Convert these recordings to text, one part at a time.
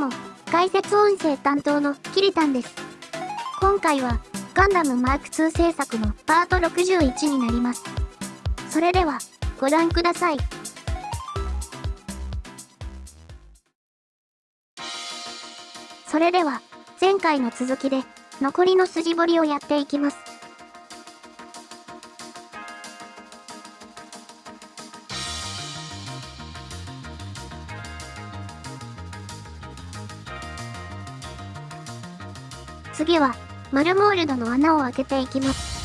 も、解説音声担当のキリタンです。今回は、ガンダムマーク2制作のパート61になります。それでは、ご覧ください。それでは、前回の続きで、残りの筋彫りをやっていきます。次は、マルモールドの穴を開けていきます。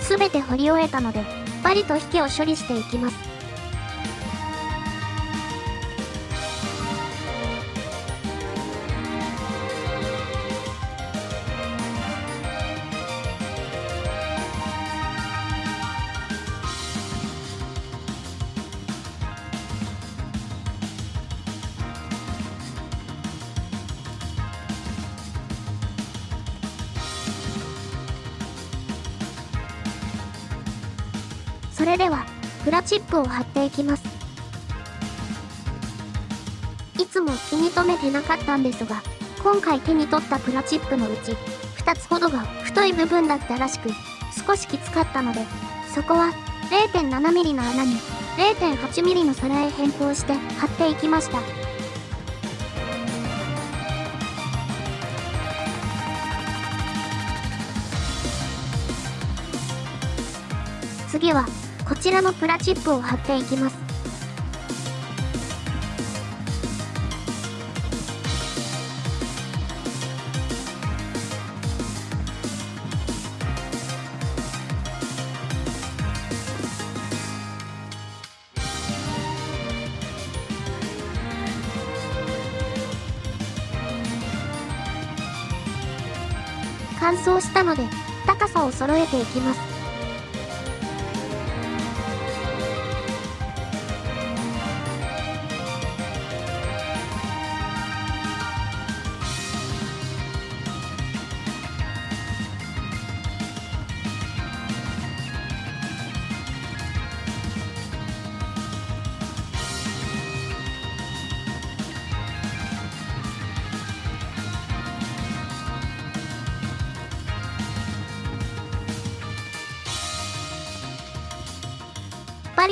すべて掘り終えたので、バリと引きを処理していきます。それでは、プラチップを貼っていきます。いつも気に留めてなかったんですが、今回手に取ったプラチップのうち、2つほどが太い部分だったらしく、少しきつかったので、そこは 0.7mm の穴に 0.8mm の皿へ変更して貼っていきました。次はこちらのプラチップを貼っていきます。乾燥したので高さを揃えていきます。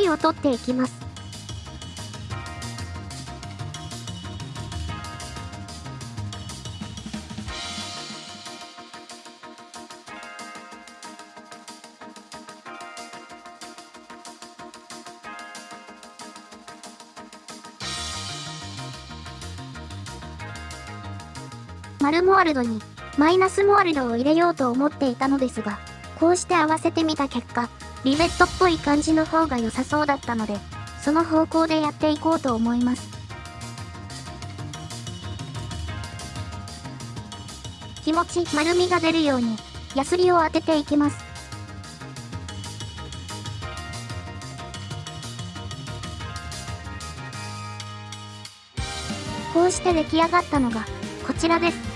を取っていきます。マルモワルドにマイナスモワルドを入れようと思っていたのですが、こうして合わせてみた結果、リベットっぽい感じの方が良さそうだったので、その方向でやっていこうと思います。気持ち丸みが出るように、ヤスリを当てていきます。こうして出来上がったのが、こちらです。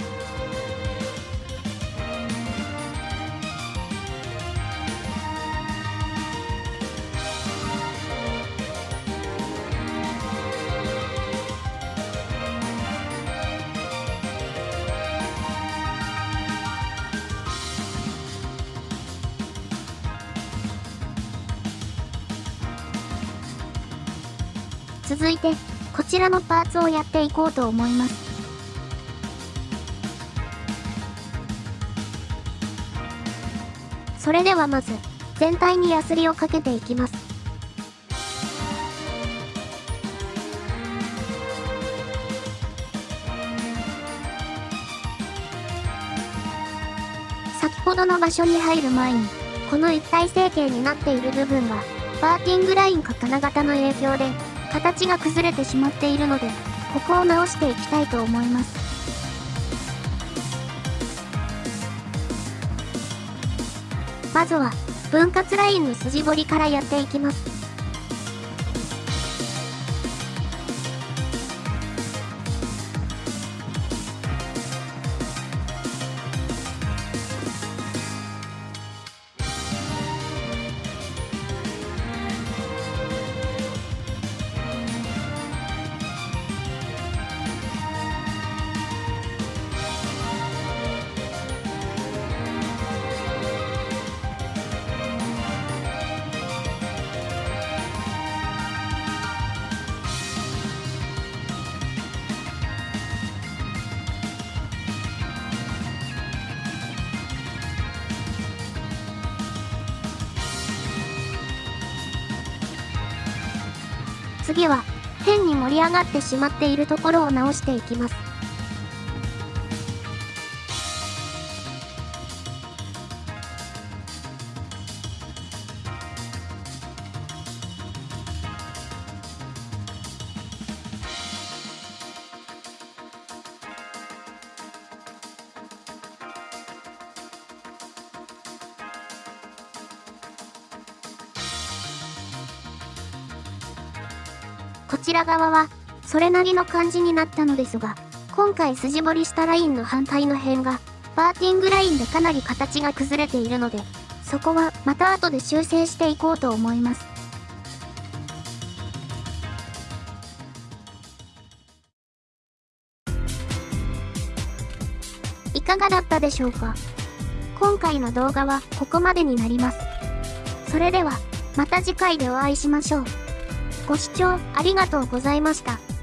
続いて、こちらのパーツをやっていこうと思います。それではまず、全体にヤスリをかけていきます。先ほどの場所に入る前に、この一体成形になっている部分が、パーティングラインか金型の影響で、形が崩れてしまっているので、ここを直していきたいと思います。まずは、分割ラインの筋彫りからやっていきます。次は、変に盛り上がってしまっているところを直していきます。こちら側は、それなりの感じになったのですが、今回筋彫りしたラインの反対の辺が、バーティングラインでかなり形が崩れているので、そこはまた後で修正していこうと思います。いかがだったでしょうか？今回の動画はここまでになります。それでは、また次回でお会いしましょう。ご視聴ありがとうございました。